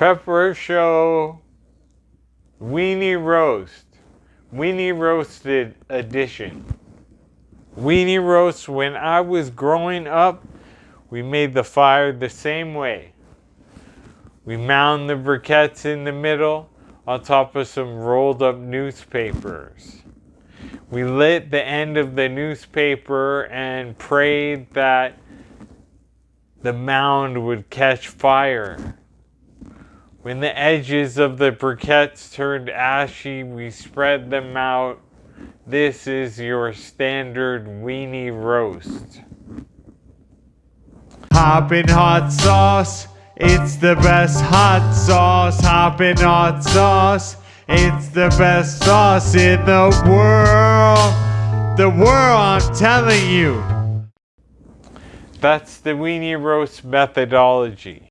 Pepper Show Weenie Roast. Weenie Roasted Edition. Weenie Roast, when I was growing up, we made the fire the same way. We mound the briquettes in the middle on top of some rolled up newspapers. We lit the end of the newspaper and prayed that the mound would catch fire. When the edges of the briquettes turned ashy, we spread them out. This is your standard weenie roast. Hoppin' hot sauce, it's the best hot sauce. Hoppin' hot sauce, it's the best sauce in the world. The world, I'm telling you. That's the weenie roast methodology.